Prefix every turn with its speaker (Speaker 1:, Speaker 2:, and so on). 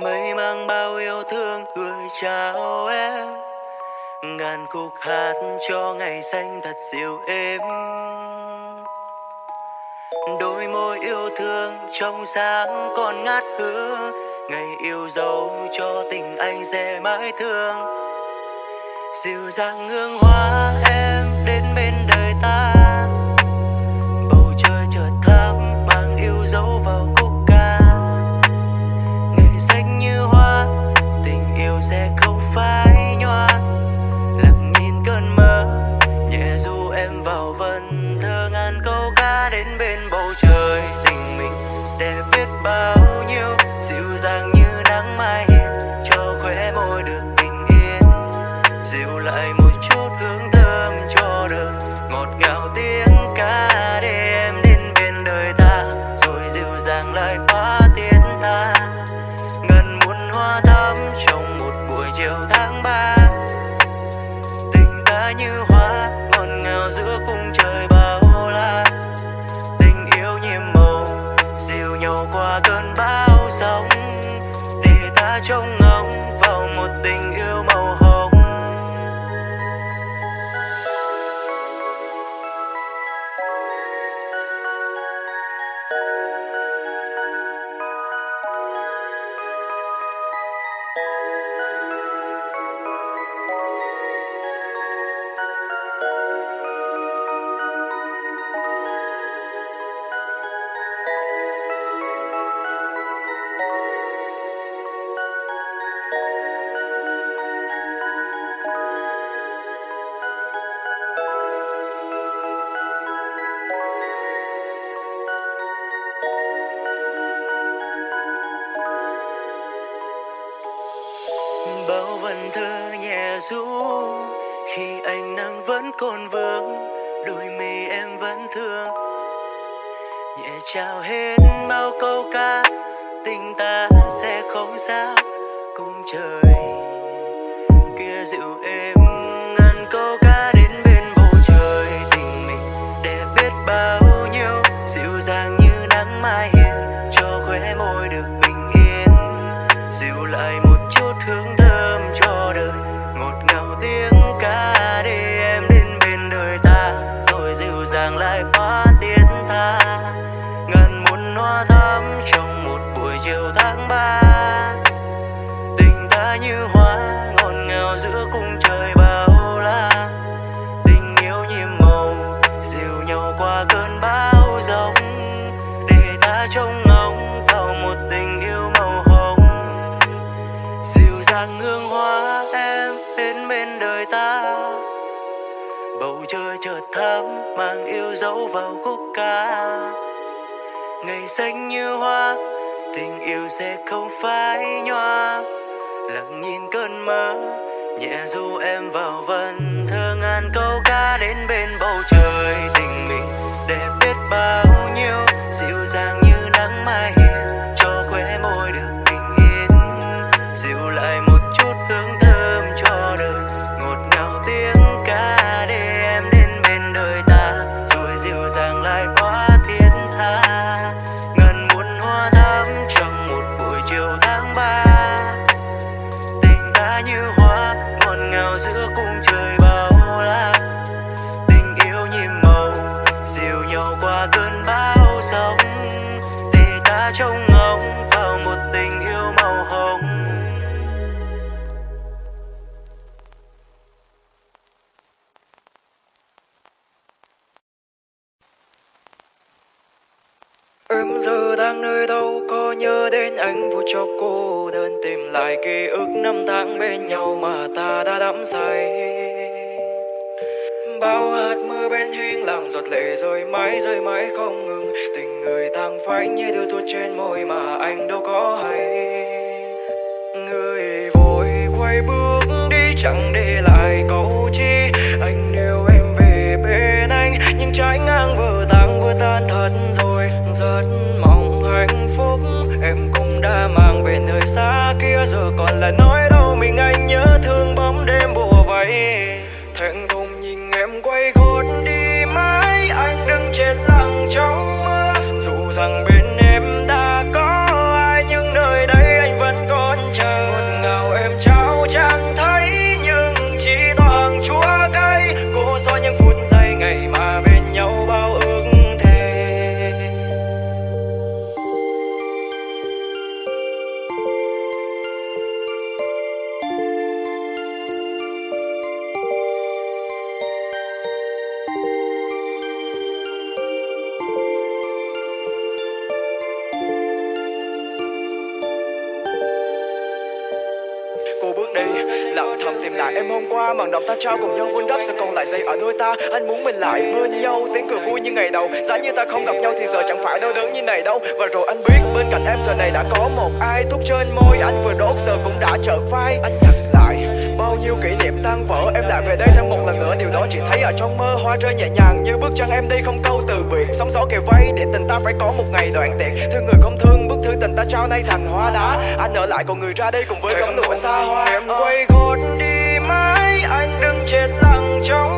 Speaker 1: mây mang bao yêu thương gửi chào em. Ngàn khúc hát cho ngày xanh thật dịu êm. Đôi môi yêu thương trong sáng còn ngát hương ngày yêu dấu cho tình anh sẽ mãi thương dịu dàng hương hoa em đến bên đời ta. Vần thơ nhẹ ru khi anh nắng vẫn còn vương đôi mi em vẫn thương. Nhẹ chào hết bao câu ca, tình ta sẽ không xa cùng trời. Kia dịu êm ngàn câu ca đến bên bầu trời, tình mình để biết bao nhiêu, dịu dàng như nắng mai hiền cho khóe môi được bình yên. Dịu lại trong trông ngóng vào một tình yêu màu hồng. Dịu dàng hương hoa em đến bên đời ta. Bầu trời chợt thắm mang yêu dấu vào khúc ca. Ngày xanh như hoa, tình yêu sẽ không phai nhòa. Lặng nhìn cơn mơ, nhẹ du em vào vần thơ ngàn câu ca đến bên bầu trời tình mình đẹp biết bao time. Em giờ đang nơi đâu có nhớ đến anh vụ cho cô đơn tìm lại ký ức năm tháng bên nhau mà ta đã đắm say. Bao hạt mưa bên hiên làm giọt lệ rơi mãi rơi mãi không ngừng. Tình người tang phai như điều tuột trên môi mà anh đâu có hay. Người vội quay bước đi, chẳng để lại câu chi. Anh
Speaker 2: lại. Em hôm qua màn động ta trao cùng nhau vun đắp sẽ còn lại dây ở đôi ta. Anh muốn mình lại bên nhau, tiếng cười vui như ngày đầu. Giá như ta không gặp nhau thì giờ chẳng phải đau đớn như này đâu. Và rồi anh biết bên cạnh em giờ này đã có một ai. Thuốc trên môi, anh vừa đốt, giờ cũng đã trở vai anh nhặt lại bao nhiêu kỷ niệm tan vỡ. Em lại về đây thêm một lần nữa, điều đó chỉ thấy ở trong mơ. Hoa rơi nhẹ nhàng như bước chân em đi không câu từ biệt. Sóng gió kề vây, để tình ta phải có một ngày đoạn tiệt thương người không thương, bức thư tình ta trao nay thành hoa đá. Anh ở lại còn người ra đây cùng với cấm lụa xa hoa. Em quay gót Joe.